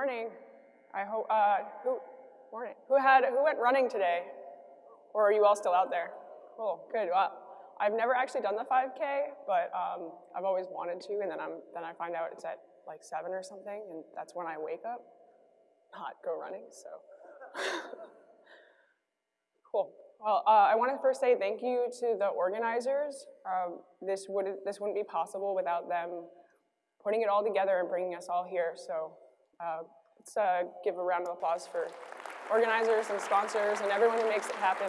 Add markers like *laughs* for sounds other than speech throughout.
morning. I hope, uh, who, morning. Who had, who went running today? Or are you all still out there? Cool, good, well, I've never actually done the 5K, but um, I've always wanted to, and then, I'm, then I find out it's at like seven or something, and that's when I wake up, not go running, so. *laughs* cool. Well, uh, I want to first say thank you to the organizers. Um, this, would, this wouldn't be possible without them putting it all together and bringing us all here. So uh, let's uh, give a round of applause for organizers and sponsors and everyone who makes it happen.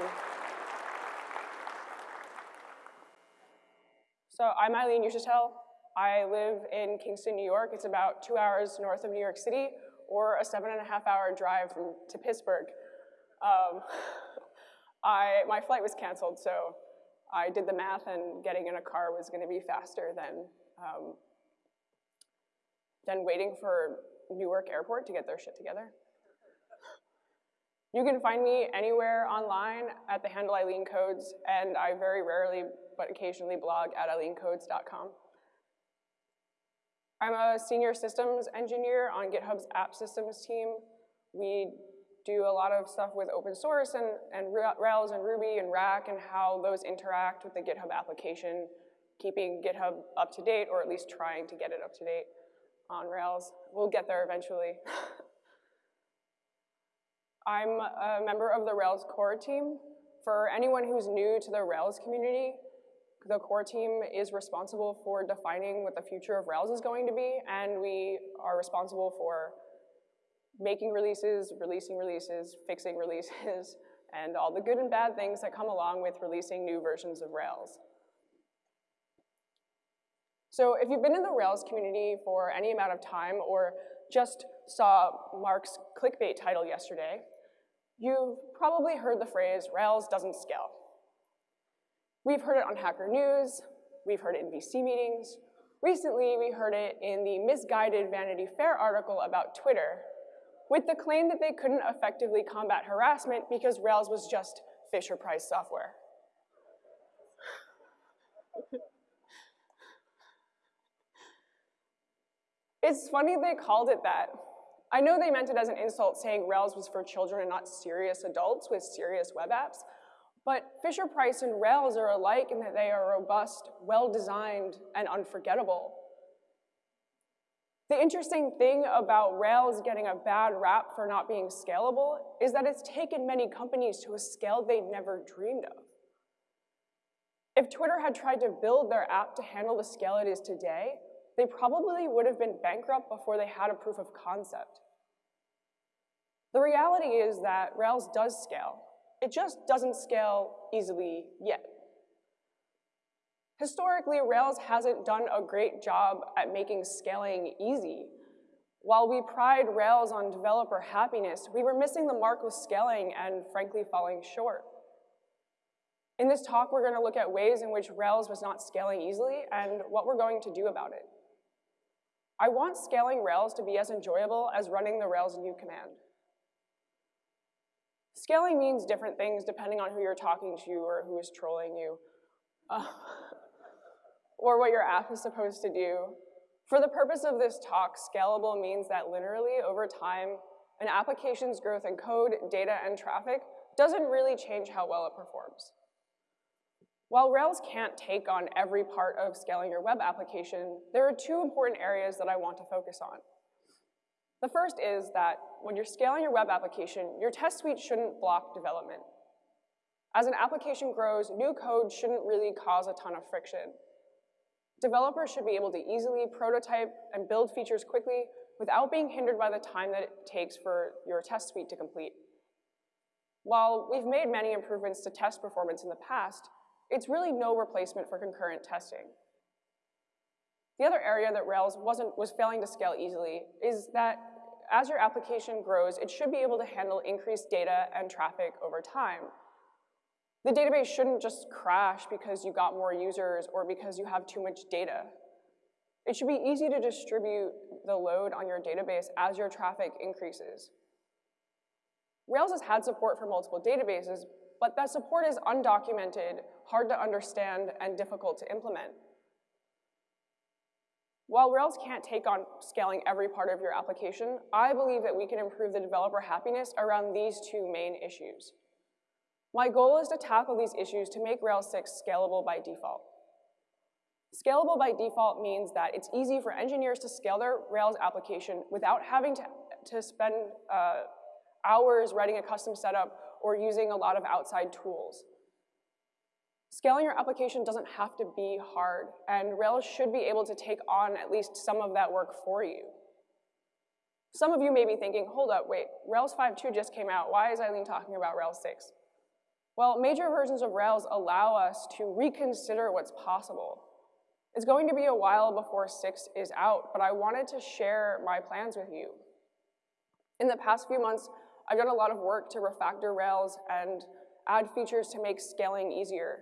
So I'm Eileen Uchitelle. I live in Kingston, New York. It's about two hours north of New York City or a seven and a half hour drive from, to Pittsburgh. Um, *laughs* I, my flight was canceled, so I did the math and getting in a car was gonna be faster than, um, than waiting for Newark Airport to get their shit together. You can find me anywhere online at the handle Eileen Codes, and I very rarely, but occasionally blog at eileencodes.com. I'm a senior systems engineer on GitHub's app systems team. We do a lot of stuff with open source and, and Rails and Ruby and Rack and how those interact with the GitHub application, keeping GitHub up to date or at least trying to get it up to date on Rails. We'll get there eventually. *laughs* I'm a member of the Rails core team. For anyone who's new to the Rails community, the core team is responsible for defining what the future of Rails is going to be, and we are responsible for making releases, releasing releases, fixing releases, *laughs* and all the good and bad things that come along with releasing new versions of Rails. So if you've been in the Rails community for any amount of time or just saw Mark's clickbait title yesterday, you've probably heard the phrase, Rails doesn't scale. We've heard it on Hacker News, we've heard it in VC meetings. Recently, we heard it in the misguided Vanity Fair article about Twitter with the claim that they couldn't effectively combat harassment because Rails was just Fisher-Price software. It's funny they called it that. I know they meant it as an insult saying Rails was for children and not serious adults with serious web apps, but Fisher-Price and Rails are alike in that they are robust, well-designed, and unforgettable. The interesting thing about Rails getting a bad rap for not being scalable is that it's taken many companies to a scale they'd never dreamed of. If Twitter had tried to build their app to handle the scale it is today, they probably would have been bankrupt before they had a proof of concept. The reality is that Rails does scale. It just doesn't scale easily yet. Historically, Rails hasn't done a great job at making scaling easy. While we pride Rails on developer happiness, we were missing the mark with scaling and frankly falling short. In this talk, we're gonna look at ways in which Rails was not scaling easily and what we're going to do about it. I want scaling Rails to be as enjoyable as running the Rails new command. Scaling means different things depending on who you're talking to or who is trolling you. Uh, or what your app is supposed to do. For the purpose of this talk, scalable means that literally over time, an application's growth in code, data, and traffic doesn't really change how well it performs. While Rails can't take on every part of scaling your web application, there are two important areas that I want to focus on. The first is that when you're scaling your web application, your test suite shouldn't block development. As an application grows, new code shouldn't really cause a ton of friction. Developers should be able to easily prototype and build features quickly without being hindered by the time that it takes for your test suite to complete. While we've made many improvements to test performance in the past, it's really no replacement for concurrent testing. The other area that Rails wasn't, was failing to scale easily is that as your application grows, it should be able to handle increased data and traffic over time. The database shouldn't just crash because you got more users or because you have too much data. It should be easy to distribute the load on your database as your traffic increases. Rails has had support for multiple databases, but that support is undocumented, hard to understand, and difficult to implement. While Rails can't take on scaling every part of your application, I believe that we can improve the developer happiness around these two main issues. My goal is to tackle these issues to make Rails 6 scalable by default. Scalable by default means that it's easy for engineers to scale their Rails application without having to, to spend uh, hours writing a custom setup or using a lot of outside tools. Scaling your application doesn't have to be hard, and Rails should be able to take on at least some of that work for you. Some of you may be thinking, hold up, wait, Rails 5.2 just came out. Why is Eileen talking about Rails 6? Well, major versions of Rails allow us to reconsider what's possible. It's going to be a while before 6 is out, but I wanted to share my plans with you. In the past few months, I've done a lot of work to refactor Rails and add features to make scaling easier.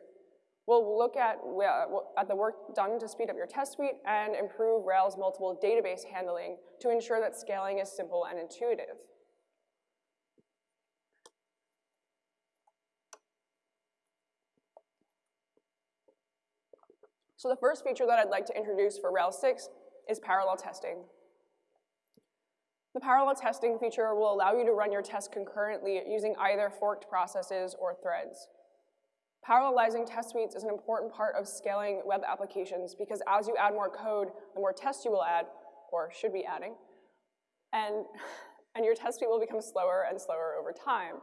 We'll look at, uh, at the work done to speed up your test suite and improve Rails multiple database handling to ensure that scaling is simple and intuitive. So the first feature that I'd like to introduce for Rails 6 is parallel testing. The parallel testing feature will allow you to run your tests concurrently using either forked processes or threads. Parallelizing test suites is an important part of scaling web applications because as you add more code, the more tests you will add, or should be adding, and, *laughs* and your test suite will become slower and slower over time.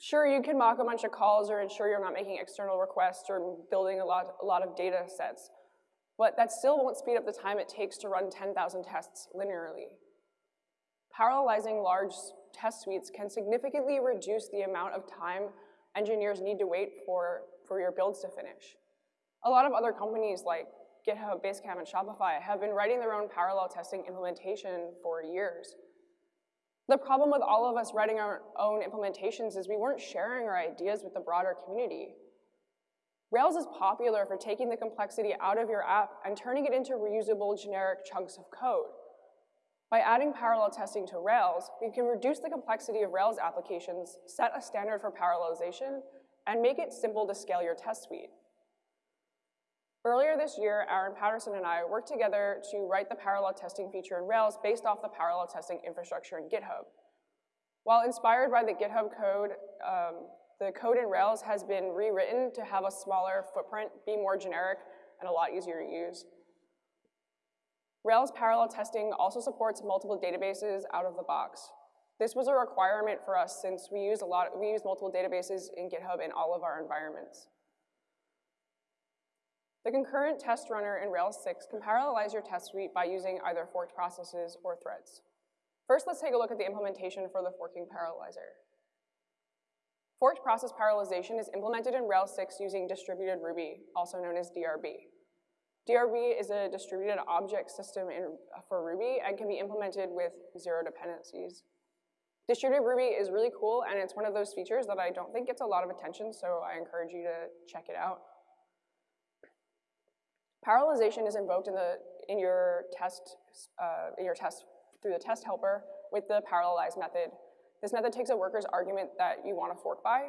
Sure, you can mock a bunch of calls or ensure you're not making external requests or building a lot, a lot of data sets, but that still won't speed up the time it takes to run 10,000 tests linearly. Parallelizing large test suites can significantly reduce the amount of time engineers need to wait for, for your builds to finish. A lot of other companies like GitHub, Basecamp, and Shopify have been writing their own parallel testing implementation for years. The problem with all of us writing our own implementations is we weren't sharing our ideas with the broader community. Rails is popular for taking the complexity out of your app and turning it into reusable generic chunks of code. By adding parallel testing to Rails, we can reduce the complexity of Rails applications, set a standard for parallelization, and make it simple to scale your test suite. Earlier this year, Aaron Patterson and I worked together to write the parallel testing feature in Rails based off the parallel testing infrastructure in GitHub. While inspired by the GitHub code, um, the code in Rails has been rewritten to have a smaller footprint, be more generic, and a lot easier to use. Rails parallel testing also supports multiple databases out of the box. This was a requirement for us since we use a lot, we use multiple databases in GitHub in all of our environments. The concurrent test runner in Rails 6 can parallelize your test suite by using either forked processes or threads. First, let's take a look at the implementation for the forking parallelizer. Forked process parallelization is implemented in Rails 6 using distributed Ruby, also known as DRB. DRB is a distributed object system in, for Ruby and can be implemented with zero dependencies. Distributed Ruby is really cool, and it's one of those features that I don't think gets a lot of attention, so I encourage you to check it out. Parallelization is invoked in, the, in, your test, uh, in your test through the test helper with the parallelize method. This method takes a worker's argument that you want to fork by.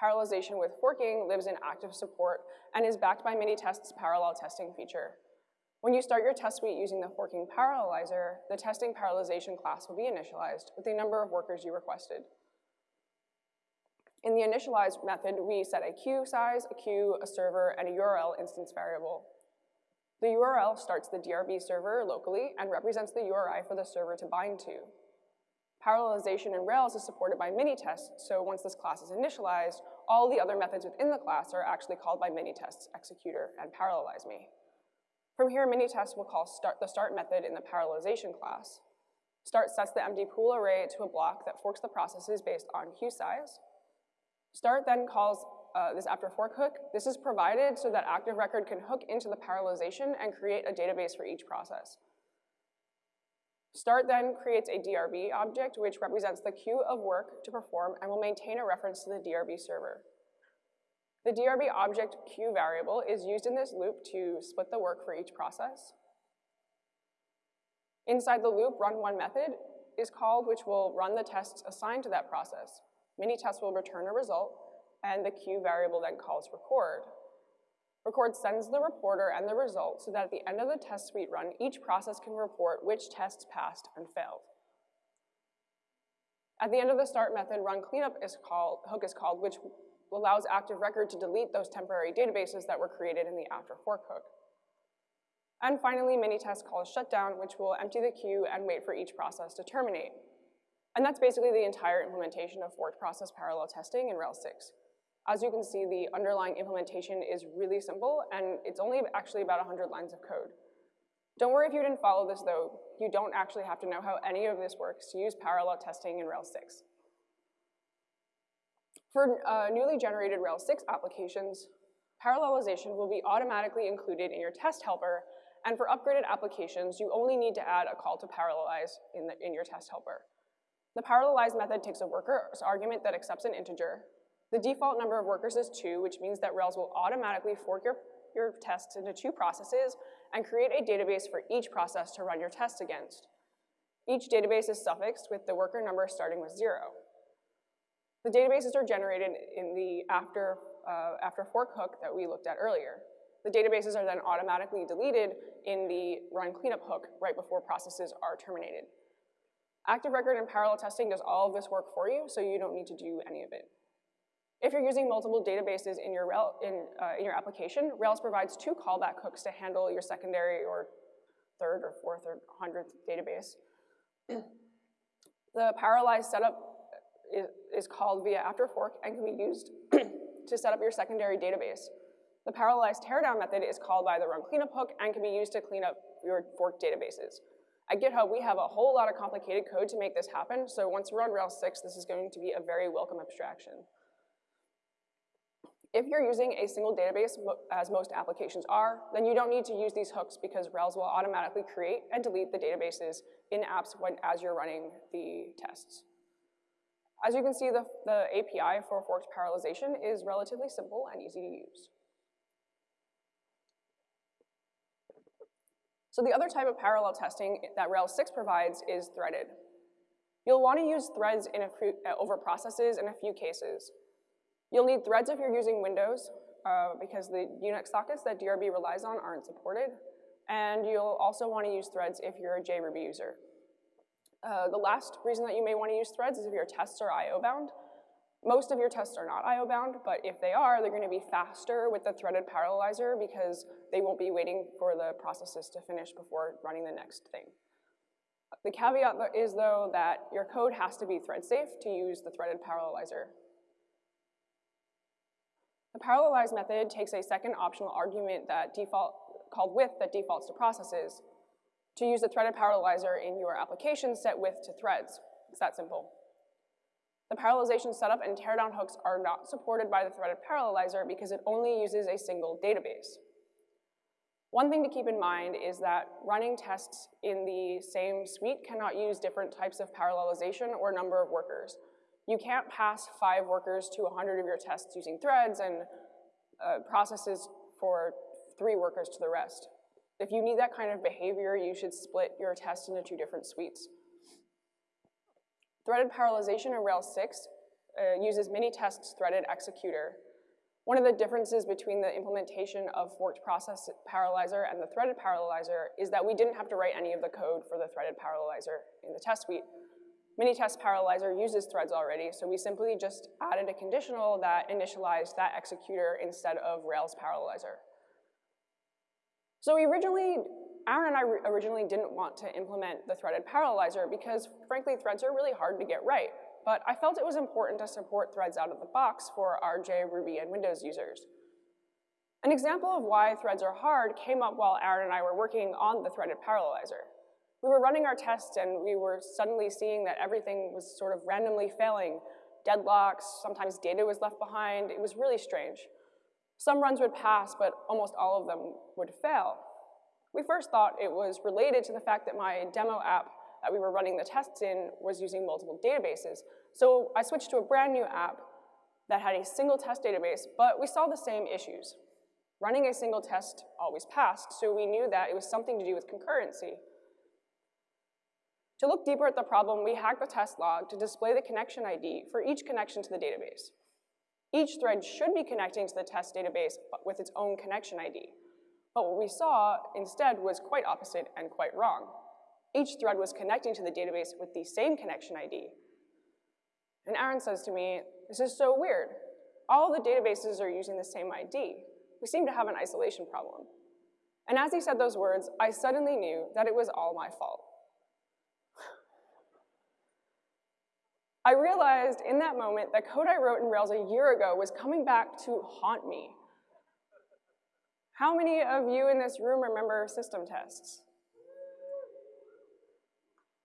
Parallelization with forking lives in active support and is backed by Minitest's parallel testing feature. When you start your test suite using the forking parallelizer, the testing parallelization class will be initialized with the number of workers you requested. In the initialize method, we set a queue size, a queue, a server, and a URL instance variable. The URL starts the DRB server locally and represents the URI for the server to bind to. Parallelization in Rails is supported by Minitest, so once this class is initialized, all the other methods within the class are actually called by Minitest's executor and parallelize me. From here, Minitest will call start the start method in the parallelization class. Start sets the empty pool array to a block that forks the processes based on queue size. Start then calls uh, this after fork hook, this is provided so that Active Record can hook into the parallelization and create a database for each process. Start then creates a DRB object which represents the queue of work to perform and will maintain a reference to the DRB server. The DRB object queue variable is used in this loop to split the work for each process. Inside the loop, run one method is called, which will run the tests assigned to that process. Minitest will return a result, and the queue variable then calls record. Record sends the reporter and the result so that at the end of the test suite run, each process can report which tests passed and failed. At the end of the start method, run cleanup is called, hook is called, which allows active record to delete those temporary databases that were created in the after fork hook. And finally, mini-test calls shutdown, which will empty the queue and wait for each process to terminate. And that's basically the entire implementation of forked process parallel testing in Rails 6. As you can see, the underlying implementation is really simple, and it's only actually about 100 lines of code. Don't worry if you didn't follow this, though. You don't actually have to know how any of this works to use parallel testing in Rails 6. For uh, newly generated Rails 6 applications, parallelization will be automatically included in your test helper, and for upgraded applications, you only need to add a call to parallelize in, the, in your test helper. The parallelize method takes a worker's argument that accepts an integer. The default number of workers is two, which means that Rails will automatically fork your, your tests into two processes and create a database for each process to run your tests against. Each database is suffixed with the worker number starting with zero. The databases are generated in the after, uh, after fork hook that we looked at earlier. The databases are then automatically deleted in the run cleanup hook right before processes are terminated. Active Record and parallel testing does all of this work for you, so you don't need to do any of it. If you're using multiple databases in your, in, uh, in your application, Rails provides two callback hooks to handle your secondary or third or fourth or hundredth database. the parallelized setup is, is called via after fork and can be used *clears throat* to set up your secondary database. The parallelized teardown method is called by the run cleanup hook and can be used to clean up your forked databases. At GitHub, we have a whole lot of complicated code to make this happen, so once we're on Rails 6, this is going to be a very welcome abstraction. If you're using a single database, as most applications are, then you don't need to use these hooks because Rails will automatically create and delete the databases in apps when, as you're running the tests. As you can see, the, the API for forked parallelization is relatively simple and easy to use. So the other type of parallel testing that Rails 6 provides is threaded. You'll want to use threads in a few, over processes in a few cases. You'll need threads if you're using Windows, uh, because the Unix sockets that DRB relies on aren't supported. And you'll also want to use threads if you're a JRuby user. Uh, the last reason that you may want to use threads is if your tests are I.O. bound. Most of your tests are not I.O. bound, but if they are, they're going to be faster with the threaded parallelizer because they won't be waiting for the processes to finish before running the next thing. The caveat is, though, that your code has to be thread safe to use the threaded parallelizer. The parallelize method takes a second optional argument that default, called with that defaults to processes to use the threaded parallelizer in your application set width to threads. It's that simple. The parallelization setup and teardown hooks are not supported by the threaded parallelizer because it only uses a single database. One thing to keep in mind is that running tests in the same suite cannot use different types of parallelization or number of workers. You can't pass five workers to 100 of your tests using threads and uh, processes for three workers to the rest. If you need that kind of behavior, you should split your test into two different suites. Threaded parallelization in Rails 6 uh, uses mini-tests threaded executor. One of the differences between the implementation of forked process parallelizer and the threaded parallelizer is that we didn't have to write any of the code for the threaded parallelizer in the test suite. Mini-test parallelizer uses threads already, so we simply just added a conditional that initialized that executor instead of Rails parallelizer. So we originally Aaron and I originally didn't want to implement the threaded parallelizer because, frankly, threads are really hard to get right. But I felt it was important to support threads out of the box for our JRuby and Windows users. An example of why threads are hard came up while Aaron and I were working on the threaded parallelizer. We were running our tests and we were suddenly seeing that everything was sort of randomly failing. Deadlocks, sometimes data was left behind. It was really strange. Some runs would pass, but almost all of them would fail. We first thought it was related to the fact that my demo app that we were running the tests in was using multiple databases. So I switched to a brand new app that had a single test database, but we saw the same issues. Running a single test always passed, so we knew that it was something to do with concurrency. To look deeper at the problem, we hacked the test log to display the connection ID for each connection to the database. Each thread should be connecting to the test database with its own connection ID. But what we saw instead was quite opposite and quite wrong. Each thread was connecting to the database with the same connection ID. And Aaron says to me, this is so weird. All the databases are using the same ID. We seem to have an isolation problem. And as he said those words, I suddenly knew that it was all my fault. I realized in that moment that code I wrote in Rails a year ago was coming back to haunt me. How many of you in this room remember system tests?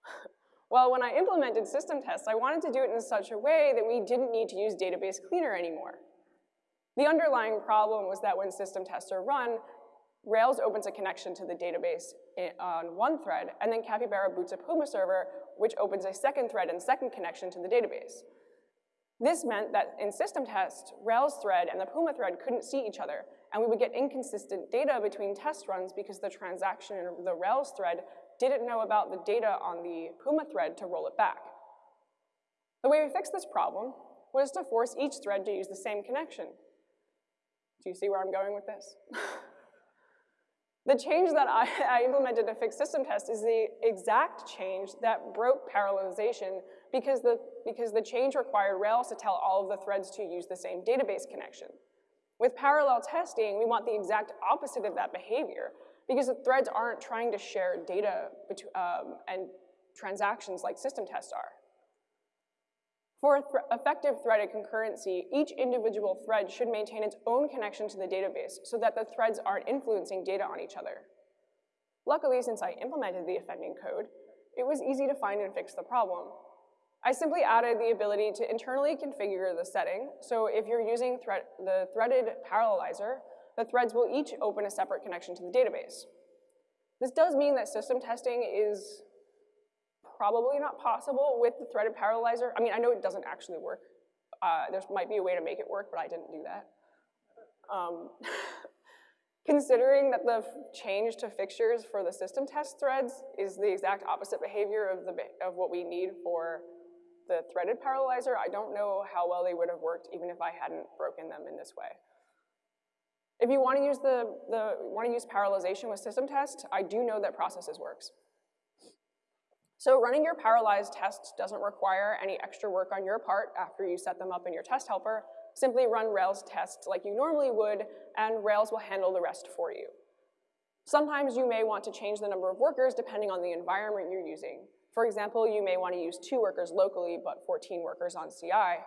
*laughs* well, when I implemented system tests, I wanted to do it in such a way that we didn't need to use database cleaner anymore. The underlying problem was that when system tests are run, Rails opens a connection to the database eh, on one thread, and then Capybara boots a Puma server, which opens a second thread and second connection to the database. This meant that in system test, Rails thread and the Puma thread couldn't see each other, and we would get inconsistent data between test runs because the transaction in the Rails thread didn't know about the data on the Puma thread to roll it back. The way we fixed this problem was to force each thread to use the same connection. Do you see where I'm going with this? *laughs* The change that I, *laughs* I, implemented to fix system test is the exact change that broke parallelization because the, because the change required Rails to tell all of the threads to use the same database connection. With parallel testing, we want the exact opposite of that behavior because the threads aren't trying to share data um, and transactions like system tests are. For th effective threaded concurrency, each individual thread should maintain its own connection to the database so that the threads aren't influencing data on each other. Luckily, since I implemented the offending code, it was easy to find and fix the problem. I simply added the ability to internally configure the setting, so if you're using thre the threaded parallelizer, the threads will each open a separate connection to the database. This does mean that system testing is probably not possible with the threaded parallelizer. I mean, I know it doesn't actually work. Uh, there might be a way to make it work, but I didn't do that. Um, *laughs* considering that the change to fixtures for the system test threads is the exact opposite behavior of, the, of what we need for the threaded parallelizer, I don't know how well they would have worked even if I hadn't broken them in this way. If you want to use the, the want to use parallelization with system test, I do know that processes works. So running your parallelized tests doesn't require any extra work on your part after you set them up in your test helper. Simply run Rails tests like you normally would, and Rails will handle the rest for you. Sometimes you may want to change the number of workers depending on the environment you're using. For example, you may want to use two workers locally, but 14 workers on CI.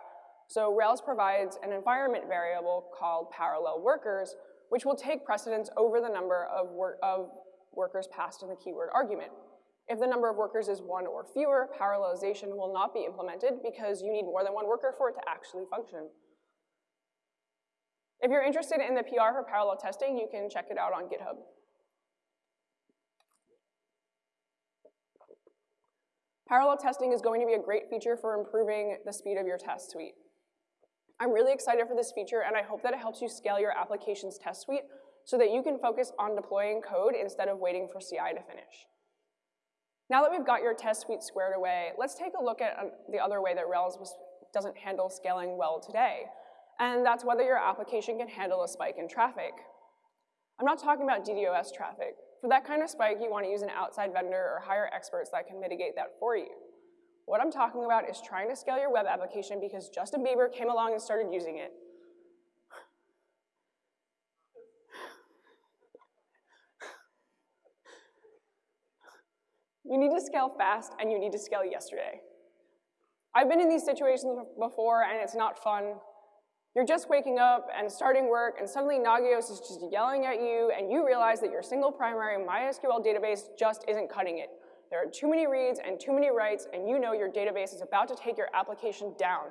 So Rails provides an environment variable called parallel workers, which will take precedence over the number of, wor of workers passed in the keyword argument. If the number of workers is one or fewer, parallelization will not be implemented because you need more than one worker for it to actually function. If you're interested in the PR for parallel testing, you can check it out on GitHub. Parallel testing is going to be a great feature for improving the speed of your test suite. I'm really excited for this feature and I hope that it helps you scale your application's test suite so that you can focus on deploying code instead of waiting for CI to finish. Now that we've got your test suite squared away, let's take a look at um, the other way that Rails was, doesn't handle scaling well today, and that's whether your application can handle a spike in traffic. I'm not talking about DDoS traffic. For that kind of spike, you want to use an outside vendor or hire experts that can mitigate that for you. What I'm talking about is trying to scale your web application because Justin Bieber came along and started using it. You need to scale fast and you need to scale yesterday. I've been in these situations before and it's not fun. You're just waking up and starting work and suddenly Nagios is just yelling at you and you realize that your single primary MySQL database just isn't cutting it. There are too many reads and too many writes and you know your database is about to take your application down.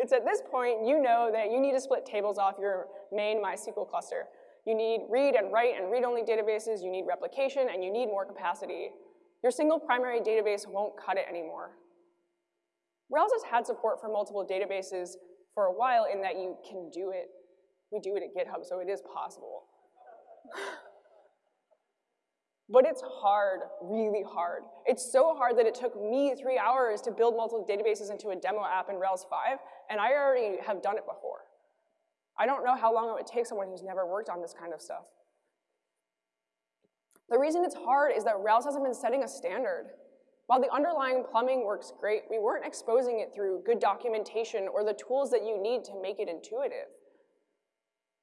It's at this point you know that you need to split tables off your main MySQL cluster. You need read and write and read-only databases, you need replication, and you need more capacity. Your single primary database won't cut it anymore. Rails has had support for multiple databases for a while in that you can do it. We do it at GitHub, so it is possible. But it's hard, really hard. It's so hard that it took me three hours to build multiple databases into a demo app in Rails 5, and I already have done it before. I don't know how long it would take someone who's never worked on this kind of stuff. The reason it's hard is that Rails hasn't been setting a standard. While the underlying plumbing works great, we weren't exposing it through good documentation or the tools that you need to make it intuitive.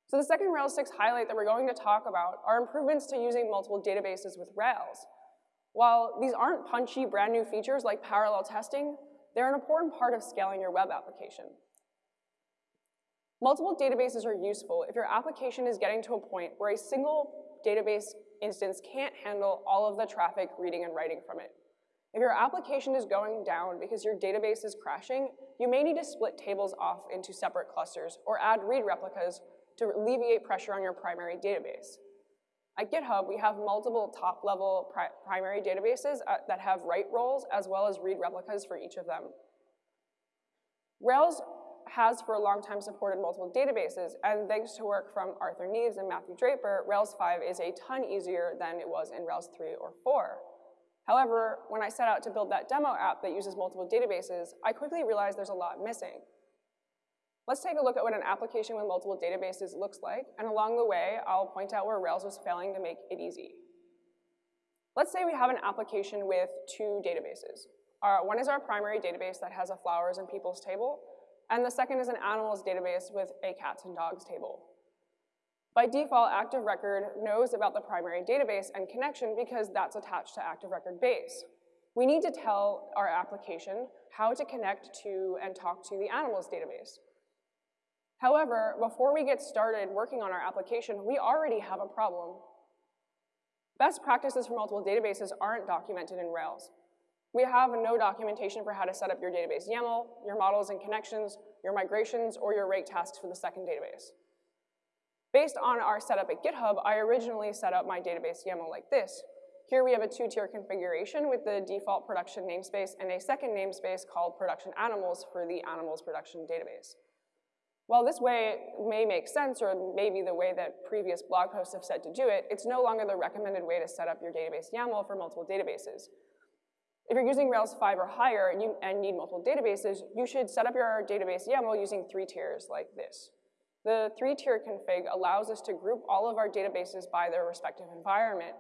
So the second Rails 6 highlight that we're going to talk about are improvements to using multiple databases with Rails. While these aren't punchy brand new features like parallel testing, they're an important part of scaling your web application. Multiple databases are useful if your application is getting to a point where a single database instance can't handle all of the traffic reading and writing from it. If your application is going down because your database is crashing, you may need to split tables off into separate clusters or add read replicas to alleviate pressure on your primary database. At GitHub, we have multiple top-level pri primary databases uh, that have write roles as well as read replicas for each of them. Rails has for a long time supported multiple databases, and thanks to work from Arthur Neves and Matthew Draper, Rails 5 is a ton easier than it was in Rails 3 or 4. However, when I set out to build that demo app that uses multiple databases, I quickly realized there's a lot missing. Let's take a look at what an application with multiple databases looks like, and along the way, I'll point out where Rails was failing to make it easy. Let's say we have an application with two databases. Our, one is our primary database that has a flowers and peoples table, and the second is an animals database with a cats and dogs table. By default, Active Record knows about the primary database and connection because that's attached to Active Record base. We need to tell our application how to connect to and talk to the animals database. However, before we get started working on our application, we already have a problem. Best practices for multiple databases aren't documented in Rails. We have no documentation for how to set up your database YAML, your models and connections, your migrations, or your rake tasks for the second database. Based on our setup at GitHub, I originally set up my database YAML like this. Here we have a two-tier configuration with the default production namespace and a second namespace called production animals for the animals production database. While this way may make sense or maybe the way that previous blog posts have said to do it, it's no longer the recommended way to set up your database YAML for multiple databases. If you're using Rails 5 or higher and, you, and need multiple databases, you should set up your database YAML using three tiers like this. The three-tier config allows us to group all of our databases by their respective environment.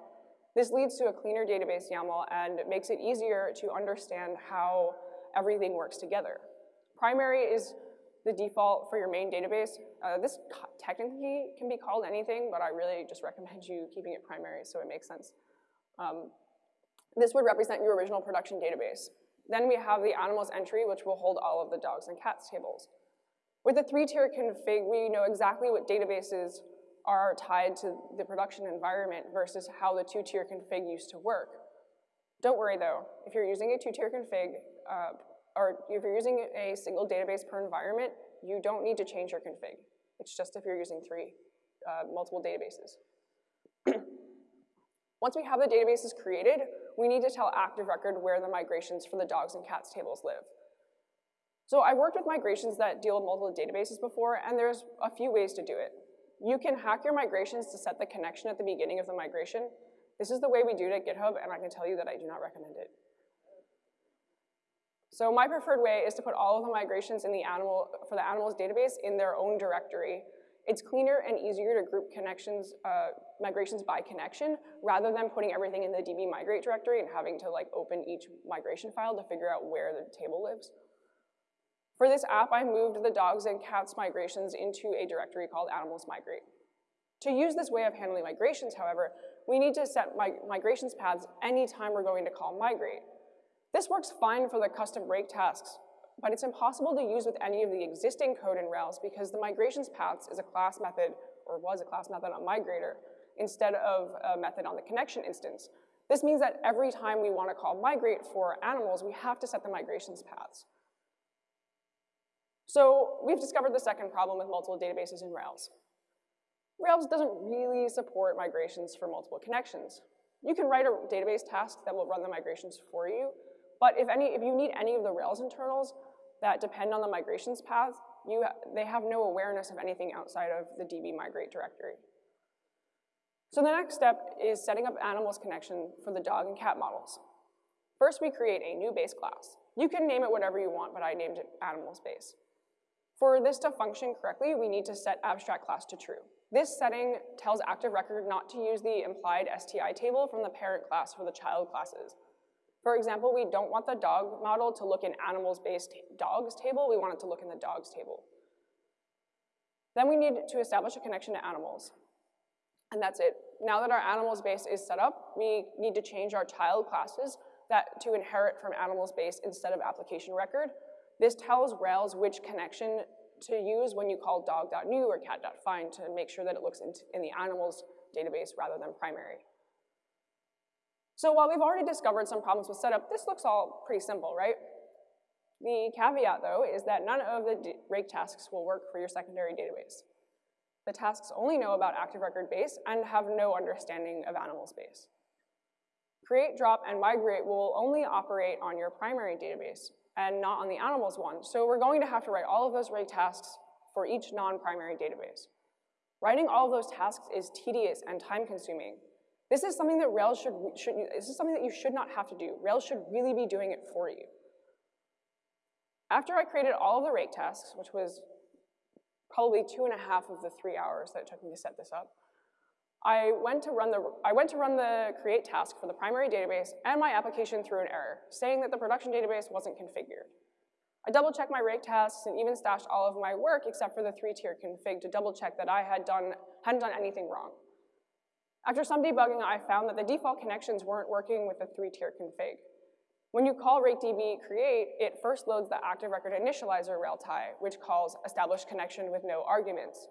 This leads to a cleaner database YAML and makes it easier to understand how everything works together. Primary is the default for your main database. Uh, this technically can be called anything, but I really just recommend you keeping it primary so it makes sense. Um, this would represent your original production database. Then we have the animals entry, which will hold all of the dogs and cats tables. With the three-tier config, we know exactly what databases are tied to the production environment versus how the two-tier config used to work. Don't worry though, if you're using a two-tier config, uh, or if you're using a single database per environment, you don't need to change your config. It's just if you're using three, uh, multiple databases. *clears throat* Once we have the databases created, we need to tell Active Record where the migrations for the dogs and cats tables live. So I worked with migrations that deal with multiple databases before, and there's a few ways to do it. You can hack your migrations to set the connection at the beginning of the migration. This is the way we do it at GitHub, and I can tell you that I do not recommend it. So my preferred way is to put all of the migrations in the animal, for the animals database in their own directory. It's cleaner and easier to group connections, uh, migrations by connection, rather than putting everything in the db migrate directory and having to like open each migration file to figure out where the table lives. For this app, I moved the dogs and cats migrations into a directory called animals migrate. To use this way of handling migrations, however, we need to set mig migrations paths anytime we're going to call migrate. This works fine for the custom rake tasks, but it's impossible to use with any of the existing code in Rails because the migrations paths is a class method, or was a class method on migrator, instead of a method on the connection instance. This means that every time we want to call migrate for animals, we have to set the migrations paths. So we've discovered the second problem with multiple databases in Rails. Rails doesn't really support migrations for multiple connections. You can write a database task that will run the migrations for you, but if, any, if you need any of the Rails internals that depend on the migrations path, you, they have no awareness of anything outside of the db migrate directory. So the next step is setting up animals connection for the dog and cat models. First, we create a new base class. You can name it whatever you want, but I named it animals base. For this to function correctly, we need to set abstract class to true. This setting tells Active Record not to use the implied STI table from the parent class for the child classes. For example, we don't want the dog model to look in animals-based dogs table, we want it to look in the dogs table. Then we need to establish a connection to animals. And that's it. Now that our animals base is set up, we need to change our child classes that to inherit from animals base instead of application record. This tells Rails which connection to use when you call dog.new or cat.find to make sure that it looks in, the animals database rather than primary. So while we've already discovered some problems with setup, this looks all pretty simple, right? The caveat, though, is that none of the rake tasks will work for your secondary database. The tasks only know about active record base and have no understanding of animals base. Create, drop, and migrate will only operate on your primary database and not on the animals one. So we're going to have to write all of those rake tasks for each non-primary database. Writing all of those tasks is tedious and time consuming, this is something that Rails should, should, this is something that you should not have to do. Rails should really be doing it for you. After I created all of the rake tasks, which was probably two and a half of the three hours that it took me to set this up, I went to run the, I went to run the create task for the primary database and my application threw an error, saying that the production database wasn't configured. I double checked my rake tasks and even stashed all of my work except for the three-tier config to double check that I had done, hadn't done anything wrong. After some debugging, I found that the default connections weren't working with the three-tier config. When you call rakedb create, it first loads the active record initializer railtie, which calls establish connection with no arguments.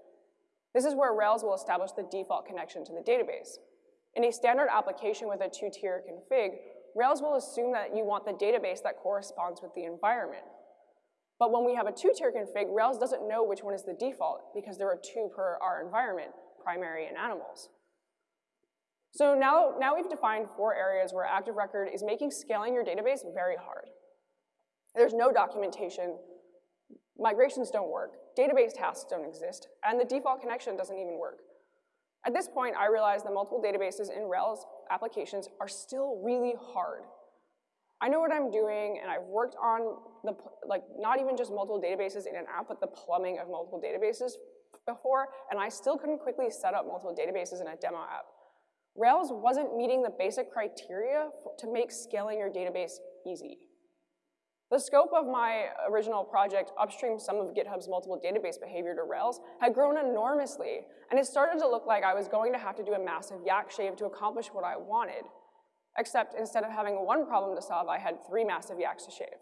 This is where Rails will establish the default connection to the database. In a standard application with a two-tier config, Rails will assume that you want the database that corresponds with the environment. But when we have a two-tier config, Rails doesn't know which one is the default because there are two per our environment, primary and animals. So now, now we've defined four areas where Active Record is making scaling your database very hard. There's no documentation, migrations don't work, database tasks don't exist, and the default connection doesn't even work. At this point, I realized that multiple databases in Rails applications are still really hard. I know what I'm doing, and I've worked on the, like, not even just multiple databases in an app, but the plumbing of multiple databases before, and I still couldn't quickly set up multiple databases in a demo app. Rails wasn't meeting the basic criteria to make scaling your database easy. The scope of my original project, upstream some of GitHub's multiple database behavior to Rails, had grown enormously, and it started to look like I was going to have to do a massive yak shave to accomplish what I wanted. Except instead of having one problem to solve, I had three massive yaks to shave.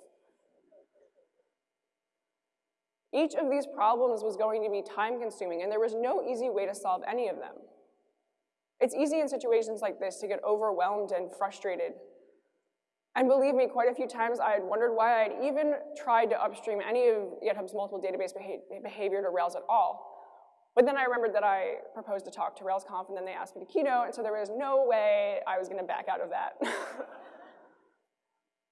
Each of these problems was going to be time consuming, and there was no easy way to solve any of them. It's easy in situations like this to get overwhelmed and frustrated. And believe me, quite a few times I had wondered why I had even tried to upstream any of GitHub's multiple database behavior to Rails at all. But then I remembered that I proposed to talk to RailsConf and then they asked me to keynote, and so there was no way I was gonna back out of that. *laughs*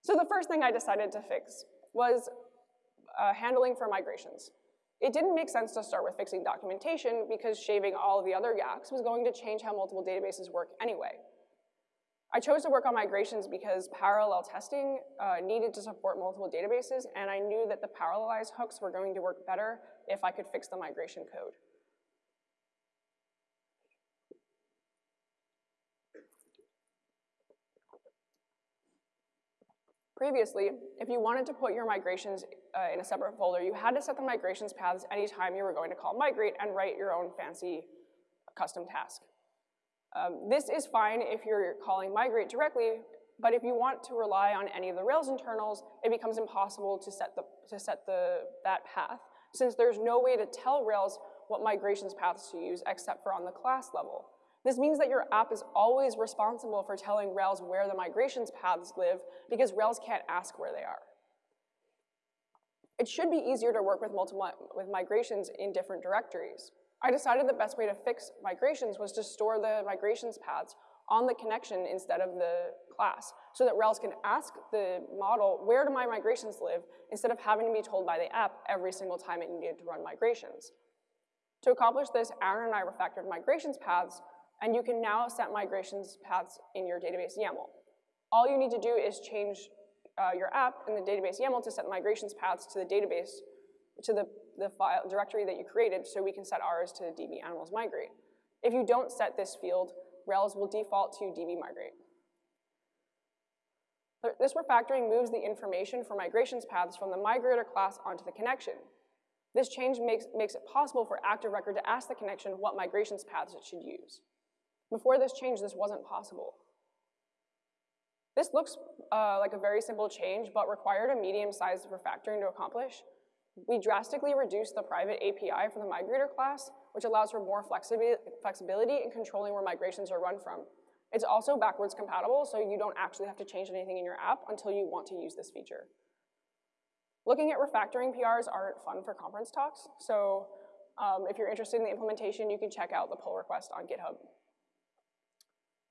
so the first thing I decided to fix was uh, handling for migrations. It didn't make sense to start with fixing documentation because shaving all the other yaks was going to change how multiple databases work anyway. I chose to work on migrations because parallel testing uh, needed to support multiple databases, and I knew that the parallelized hooks were going to work better if I could fix the migration code. Previously, if you wanted to put your migrations uh, in a separate folder, you had to set the migrations paths anytime you were going to call migrate and write your own fancy custom task. Um, this is fine if you're calling migrate directly, but if you want to rely on any of the Rails internals, it becomes impossible to set, the, to set the, that path, since there's no way to tell Rails what migrations paths to use except for on the class level. This means that your app is always responsible for telling Rails where the migrations paths live because Rails can't ask where they are. It should be easier to work with, multiple, with migrations in different directories. I decided the best way to fix migrations was to store the migrations paths on the connection instead of the class so that Rails can ask the model, where do my migrations live, instead of having to be told by the app every single time it needed to run migrations. To accomplish this, Aaron and I refactored migrations paths and you can now set migrations paths in your database YAML. All you need to do is change uh, your app in the database YAML to set migrations paths to the database, to the, the file directory that you created so we can set ours to db animals migrate. If you don't set this field, Rails will default to db migrate. This refactoring moves the information for migrations paths from the migrator class onto the connection. This change makes, makes it possible for Active Record to ask the connection what migrations paths it should use. Before this change, this wasn't possible. This looks uh, like a very simple change, but required a medium-sized refactoring to accomplish. We drastically reduced the private API for the migrator class, which allows for more flexibility in controlling where migrations are run from. It's also backwards compatible, so you don't actually have to change anything in your app until you want to use this feature. Looking at refactoring PRs aren't fun for conference talks, so um, if you're interested in the implementation, you can check out the pull request on GitHub.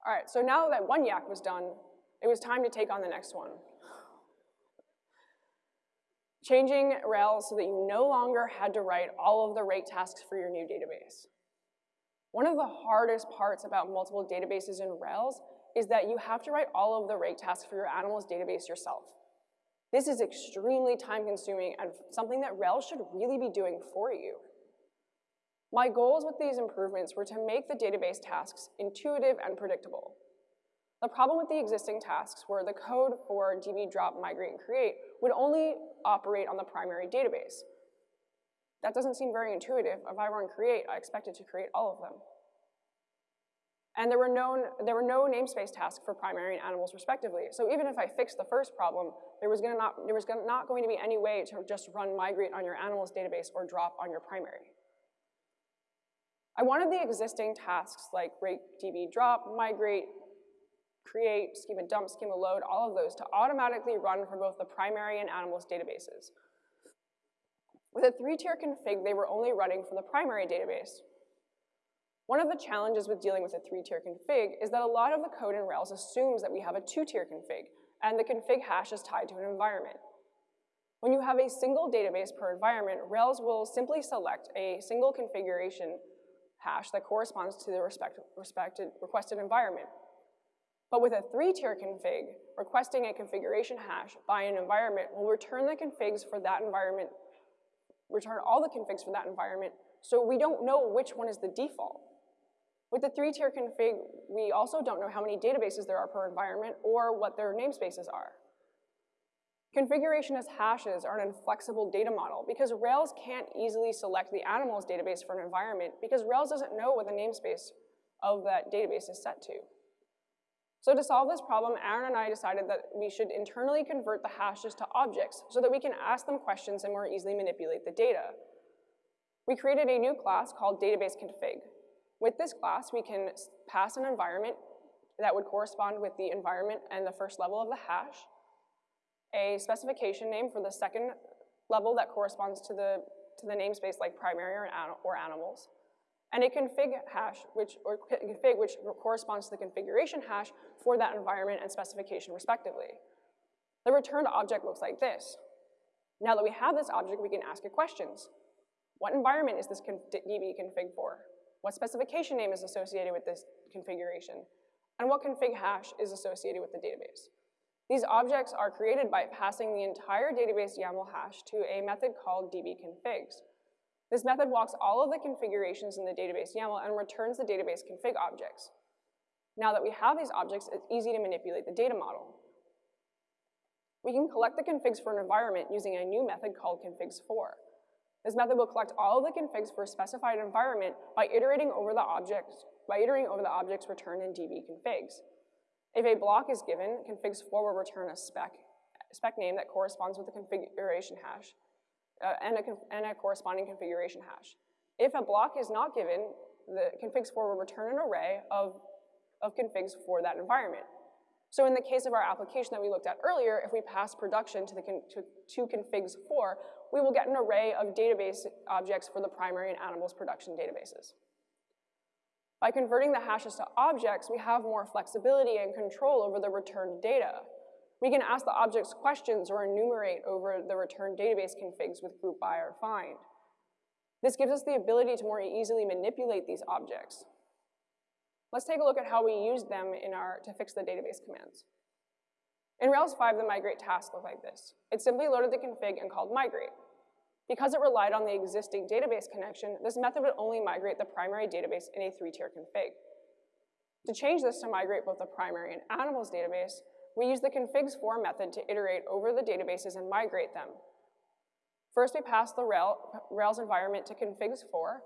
All right, so now that one yak was done, it was time to take on the next one. Changing Rails so that you no longer had to write all of the rake tasks for your new database. One of the hardest parts about multiple databases in Rails is that you have to write all of the rake tasks for your animals database yourself. This is extremely time consuming and something that Rails should really be doing for you. My goals with these improvements were to make the database tasks intuitive and predictable. The problem with the existing tasks were the code for db drop, migrate, and create would only operate on the primary database. That doesn't seem very intuitive. If I run create, I expect it to create all of them. And there were, known, there were no namespace tasks for primary and animals respectively. So even if I fixed the first problem, there was, gonna not, there was gonna not going to be any way to just run migrate on your animals database or drop on your primary. I wanted the existing tasks like rake, db drop, migrate, create, schema dump, schema load, all of those to automatically run for both the primary and animals databases. With a three-tier config, they were only running for the primary database. One of the challenges with dealing with a three-tier config is that a lot of the code in Rails assumes that we have a two-tier config, and the config hash is tied to an environment. When you have a single database per environment, Rails will simply select a single configuration hash that corresponds to the respect, respected, requested environment. But with a three-tier config, requesting a configuration hash by an environment will return the configs for that environment return all the configs for that environment, so we don't know which one is the default. With the three-tier config, we also don't know how many databases there are per environment or what their namespaces are. Configuration as hashes are an inflexible data model because Rails can't easily select the animals database for an environment because Rails doesn't know what the namespace of that database is set to. So to solve this problem, Aaron and I decided that we should internally convert the hashes to objects so that we can ask them questions and more easily manipulate the data. We created a new class called database config. With this class, we can pass an environment that would correspond with the environment and the first level of the hash, a specification name for the second level that corresponds to the, to the namespace like primary or, or animals, and a config hash, which, or config, which corresponds to the configuration hash for that environment and specification respectively. The returned object looks like this. Now that we have this object, we can ask it questions. What environment is this db config for? What specification name is associated with this configuration? And what config hash is associated with the database? These objects are created by passing the entire database YAML hash to a method called dbconfigs. This method walks all of the configurations in the database YAML and returns the database config objects. Now that we have these objects, it's easy to manipulate the data model. We can collect the configs for an environment using a new method called configs for. This method will collect all of the configs for a specified environment by iterating over the objects, by iterating over the objects returned in dbconfigs. If a block is given, configs for will return a spec, spec name that corresponds with the configuration hash, uh, and, a and a corresponding configuration hash. If a block is not given, the configs for will return an array of, of configs for that environment. So in the case of our application that we looked at earlier, if we pass production to, the con to, to configs for, we will get an array of database objects for the primary and animals production databases. By converting the hashes to objects, we have more flexibility and control over the returned data. We can ask the objects questions or enumerate over the return database configs with group by or find. This gives us the ability to more easily manipulate these objects. Let's take a look at how we used them in our, to fix the database commands. In Rails 5, the migrate task looked like this. It simply loaded the config and called migrate. Because it relied on the existing database connection, this method would only migrate the primary database in a three-tier config. To change this to migrate both the primary and animals database, we use the configs for method to iterate over the databases and migrate them. First, we pass the Rails environment to configs for,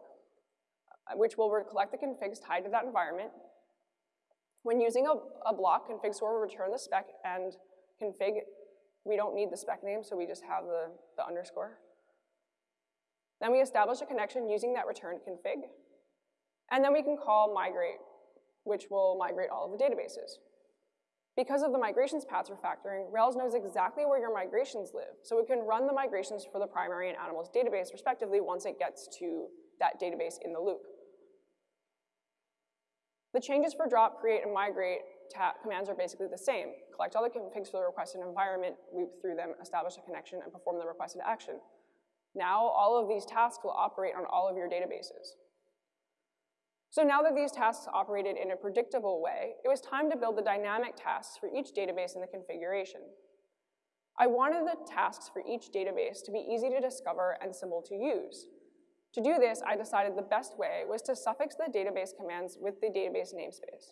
uh, which will collect the configs tied to that environment. When using a, a block, configs for will return the spec and config, we don't need the spec name, so we just have the, the underscore. Then we establish a connection using that returned config. And then we can call migrate, which will migrate all of the databases. Because of the migrations paths refactoring, Rails knows exactly where your migrations live, so it can run the migrations for the primary and animals database respectively once it gets to that database in the loop. The changes for drop, create, and migrate commands are basically the same. Collect all the configs for the requested environment, loop through them, establish a connection, and perform the requested action. Now all of these tasks will operate on all of your databases. So now that these tasks operated in a predictable way, it was time to build the dynamic tasks for each database in the configuration. I wanted the tasks for each database to be easy to discover and simple to use. To do this, I decided the best way was to suffix the database commands with the database namespace.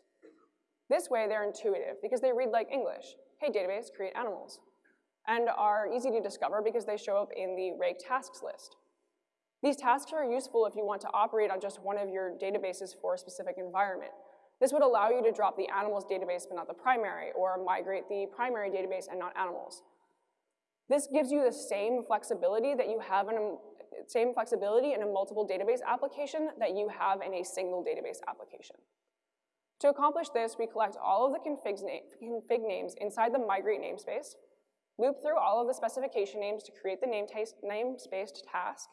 This way, they're intuitive because they read like English. Hey, database, create animals. And are easy to discover because they show up in the rake tasks list. These tasks are useful if you want to operate on just one of your databases for a specific environment. This would allow you to drop the animals database but not the primary, or migrate the primary database and not animals. This gives you the same flexibility that you have in a same flexibility in a multiple database application that you have in a single database application. To accomplish this, we collect all of the config, na config names inside the migrate namespace, loop through all of the specification names to create the namespace task,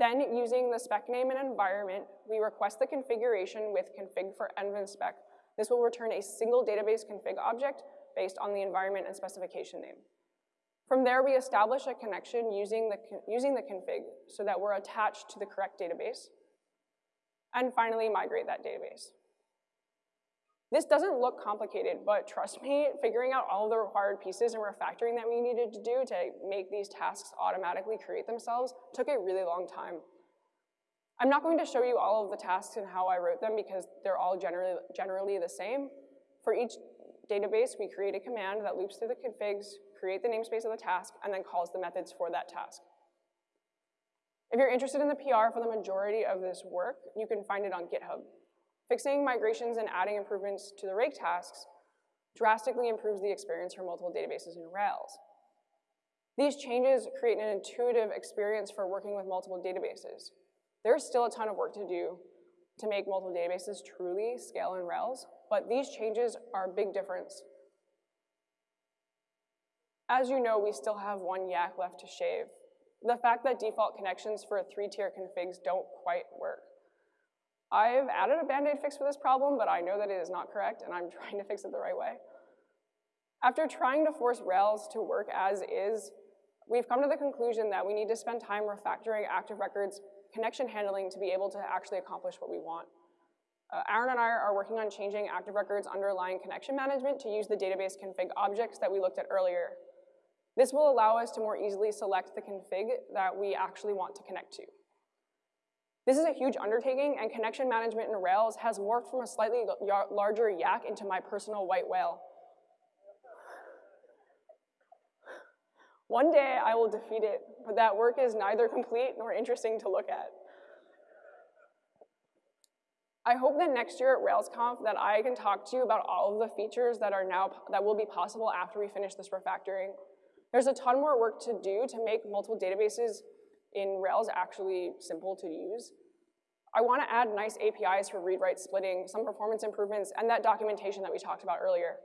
then, using the spec name and environment, we request the configuration with config for env-spec. This will return a single database config object based on the environment and specification name. From there, we establish a connection using the, using the config so that we're attached to the correct database. And finally, migrate that database. This doesn't look complicated, but trust me, figuring out all the required pieces and refactoring that we needed to do to make these tasks automatically create themselves took a really long time. I'm not going to show you all of the tasks and how I wrote them because they're all generally, generally the same. For each database, we create a command that loops through the configs, create the namespace of the task, and then calls the methods for that task. If you're interested in the PR for the majority of this work, you can find it on GitHub. Fixing migrations and adding improvements to the rake tasks drastically improves the experience for multiple databases in Rails. These changes create an intuitive experience for working with multiple databases. There's still a ton of work to do to make multiple databases truly scale in Rails, but these changes are a big difference. As you know, we still have one yak left to shave. The fact that default connections for three-tier configs don't quite work. I've added a band-aid fix for this problem, but I know that it is not correct, and I'm *laughs* trying to fix it the right way. After trying to force Rails to work as is, we've come to the conclusion that we need to spend time refactoring active records connection handling to be able to actually accomplish what we want. Uh, Aaron and I are working on changing active records underlying connection management to use the database config objects that we looked at earlier. This will allow us to more easily select the config that we actually want to connect to. This is a huge undertaking, and connection management in Rails has morphed from a slightly larger yak into my personal white whale. One day I will defeat it, but that work is neither complete nor interesting to look at. I hope that next year at RailsConf that I can talk to you about all of the features that are now that will be possible after we finish this refactoring. There's a ton more work to do to make multiple databases in Rails actually simple to use. I want to add nice APIs for read-write splitting, some performance improvements, and that documentation that we talked about earlier.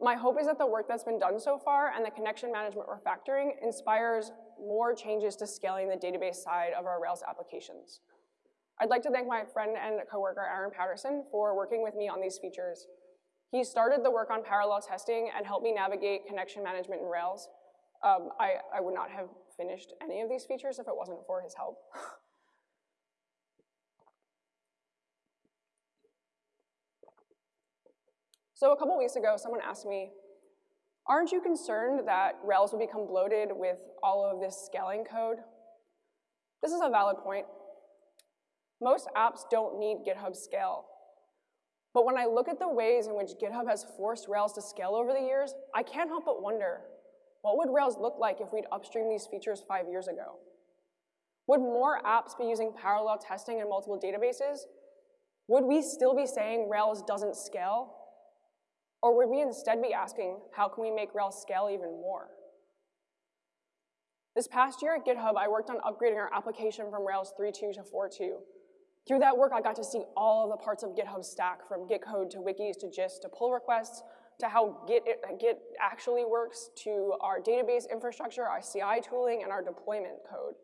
My hope is that the work that's been done so far and the connection management refactoring inspires more changes to scaling the database side of our Rails applications. I'd like to thank my friend and coworker Aaron Patterson for working with me on these features. He started the work on parallel testing and helped me navigate connection management in Rails. Um, I, I would not have finished any of these features if it wasn't for his help. *laughs* So a couple weeks ago, someone asked me, aren't you concerned that Rails will become bloated with all of this scaling code? This is a valid point. Most apps don't need GitHub scale. But when I look at the ways in which GitHub has forced Rails to scale over the years, I can't help but wonder, what would Rails look like if we'd upstream these features five years ago? Would more apps be using parallel testing in multiple databases? Would we still be saying Rails doesn't scale? Or would we instead be asking, how can we make Rails scale even more? This past year at GitHub, I worked on upgrading our application from Rails 3.2 to 4.2. Through that work, I got to see all of the parts of GitHub stack, from Git code to wikis to gist to pull requests to how Git, Git actually works to our database infrastructure, our CI tooling, and our deployment code.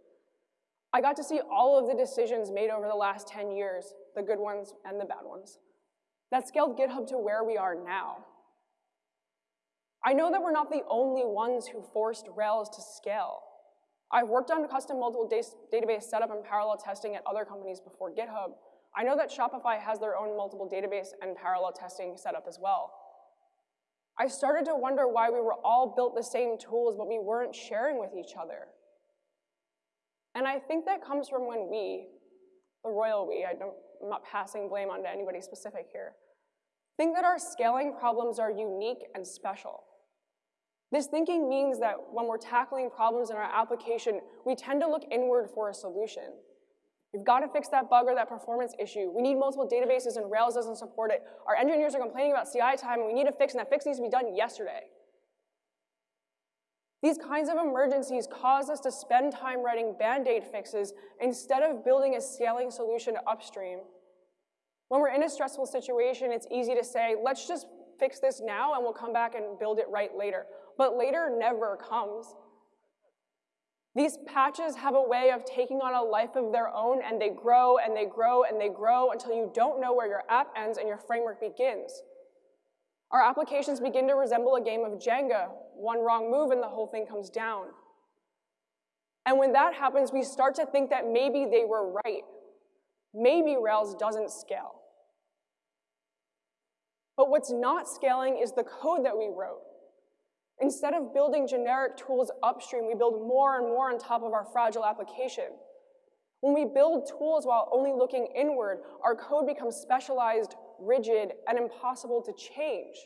I got to see all of the decisions made over the last 10 years, the good ones and the bad ones, that scaled GitHub to where we are now. I know that we're not the only ones who forced Rails to scale. I've worked on custom multiple database setup and parallel testing at other companies before GitHub. I know that Shopify has their own multiple database and parallel testing setup as well. I started to wonder why we were all built the same tools, but we weren't sharing with each other. And I think that comes from when we, the royal we, I don't, I'm not passing blame onto anybody specific here, think that our scaling problems are unique and special. This thinking means that when we're tackling problems in our application, we tend to look inward for a solution. We've got to fix that bug or that performance issue. We need multiple databases and Rails doesn't support it. Our engineers are complaining about CI time and we need a fix and that fix needs to be done yesterday. These kinds of emergencies cause us to spend time writing band-aid fixes instead of building a scaling solution upstream. When we're in a stressful situation, it's easy to say, let's just fix this now and we'll come back and build it right later but later never comes. These patches have a way of taking on a life of their own and they grow and they grow and they grow until you don't know where your app ends and your framework begins. Our applications begin to resemble a game of Jenga. One wrong move and the whole thing comes down. And when that happens, we start to think that maybe they were right. Maybe Rails doesn't scale. But what's not scaling is the code that we wrote. Instead of building generic tools upstream, we build more and more on top of our fragile application. When we build tools while only looking inward, our code becomes specialized, rigid, and impossible to change.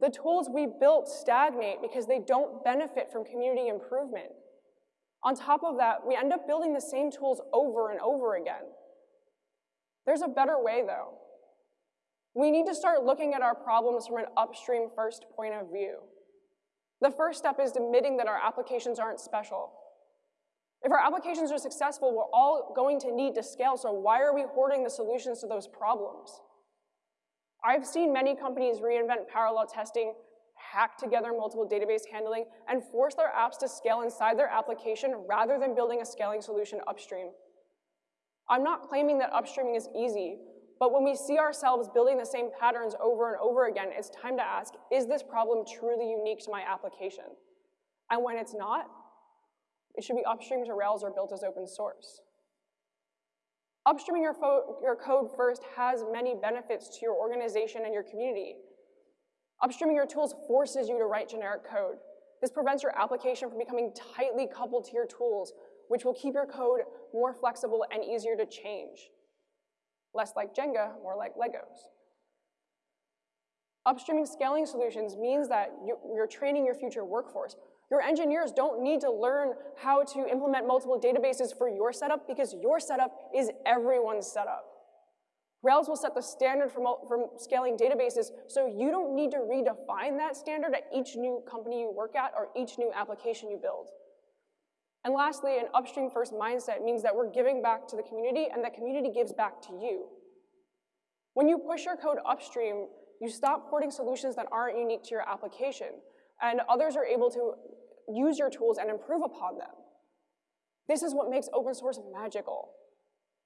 The tools we built stagnate because they don't benefit from community improvement. On top of that, we end up building the same tools over and over again. There's a better way, though. We need to start looking at our problems from an upstream first point of view. The first step is admitting that our applications aren't special. If our applications are successful, we're all going to need to scale, so why are we hoarding the solutions to those problems? I've seen many companies reinvent parallel testing, hack together multiple database handling, and force their apps to scale inside their application rather than building a scaling solution upstream. I'm not claiming that upstreaming is easy, but when we see ourselves building the same patterns over and over again, it's time to ask, is this problem truly unique to my application? And when it's not, it should be upstream to Rails or built as open source. Upstreaming your, your code first has many benefits to your organization and your community. Upstreaming your tools forces you to write generic code. This prevents your application from becoming tightly coupled to your tools, which will keep your code more flexible and easier to change less like Jenga, more like Legos. Upstreaming scaling solutions means that you're training your future workforce. Your engineers don't need to learn how to implement multiple databases for your setup because your setup is everyone's setup. Rails will set the standard for, scaling databases, so you don't need to redefine that standard at each new company you work at or each new application you build. And lastly, an upstream first mindset means that we're giving back to the community and the community gives back to you. When you push your code upstream, you stop porting solutions that aren't unique to your application, and others are able to use your tools and improve upon them. This is what makes open source magical.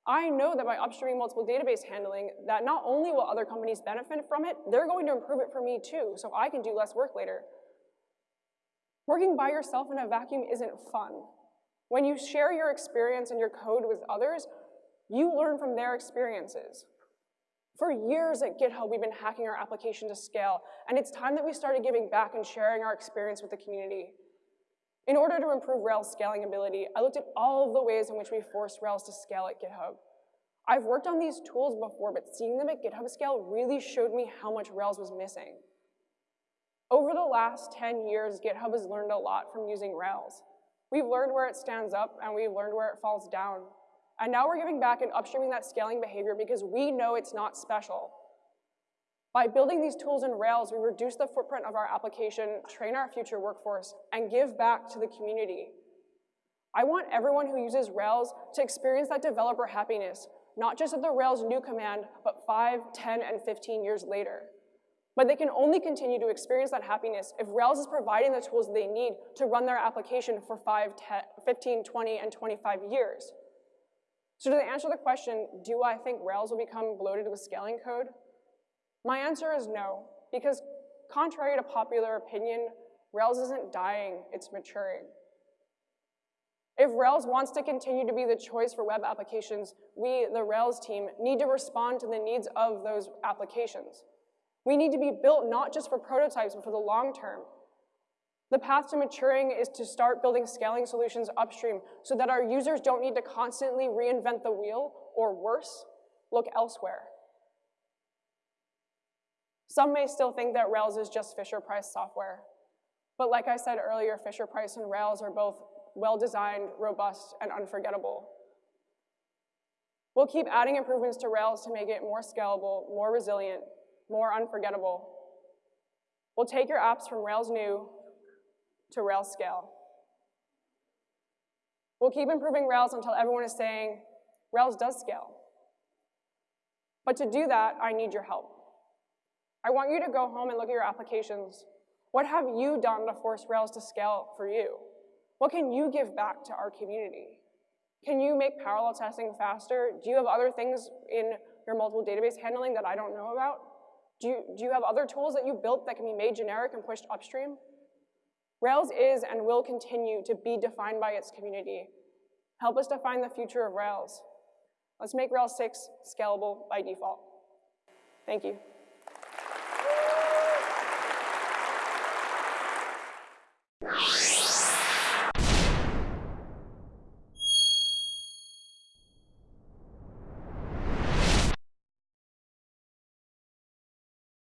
I know that by upstreaming multiple database handling, that not only will other companies benefit from it, they're going to improve it for me too, so I can do less work later. Working by yourself in a vacuum isn't fun. When you share your experience and your code with others, you learn from their experiences. For years at GitHub, we've been hacking our application to scale, and it's time that we started giving back and sharing our experience with the community. In order to improve Rails scaling ability, I looked at all of the ways in which we forced Rails to scale at GitHub. I've worked on these tools before, but seeing them at GitHub scale really showed me how much Rails was missing. Over the last 10 years, GitHub has learned a lot from using Rails. We've learned where it stands up, and we've learned where it falls down. And now we're giving back and upstreaming that scaling behavior because we know it's not special. By building these tools in Rails, we reduce the footprint of our application, train our future workforce, and give back to the community. I want everyone who uses Rails to experience that developer happiness, not just at the Rails new command, but 5, 10, and 15 years later. But they can only continue to experience that happiness if Rails is providing the tools they need to run their application for 5, 10, 15, 20, and 25 years. So to answer the question, do I think Rails will become bloated with scaling code? My answer is no, because contrary to popular opinion, Rails isn't dying, it's maturing. If Rails wants to continue to be the choice for web applications, we, the Rails team, need to respond to the needs of those applications. We need to be built not just for prototypes, but for the long term. The path to maturing is to start building scaling solutions upstream so that our users don't need to constantly reinvent the wheel, or worse, look elsewhere. Some may still think that Rails is just Fisher-Price software. But like I said earlier, Fisher-Price and Rails are both well-designed, robust, and unforgettable. We'll keep adding improvements to Rails to make it more scalable, more resilient, more unforgettable. We'll take your apps from Rails new to Rails scale. We'll keep improving Rails until everyone is saying, Rails does scale. But to do that, I need your help. I want you to go home and look at your applications. What have you done to force Rails to scale for you? What can you give back to our community? Can you make parallel testing faster? Do you have other things in your multiple database handling that I don't know about? Do you, do you have other tools that you built that can be made generic and pushed upstream? Rails is and will continue to be defined by its community. Help us define the future of Rails. Let's make Rails 6 scalable by default. Thank you.